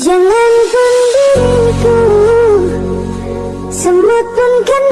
Jangan pun diriku. Semut pun kan